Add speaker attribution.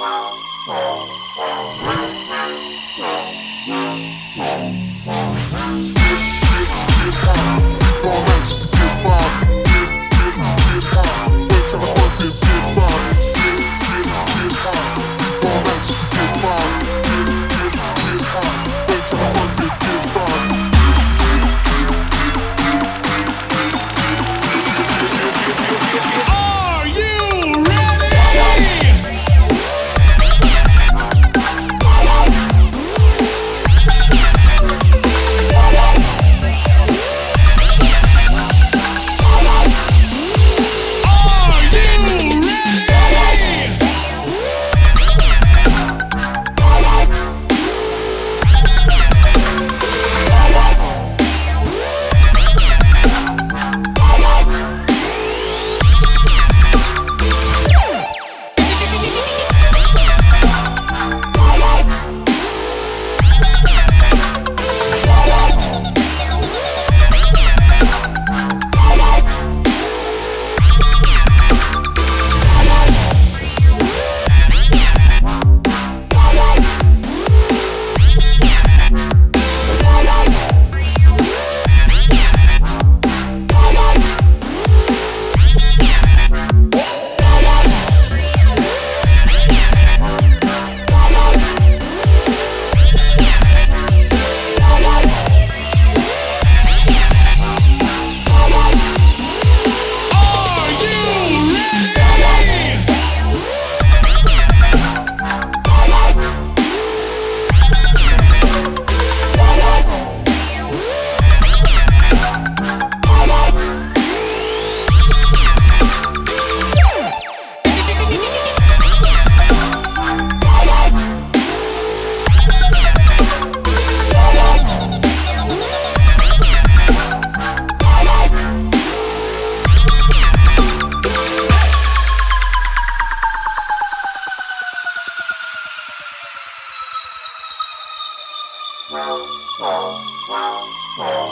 Speaker 1: Wow. Wow.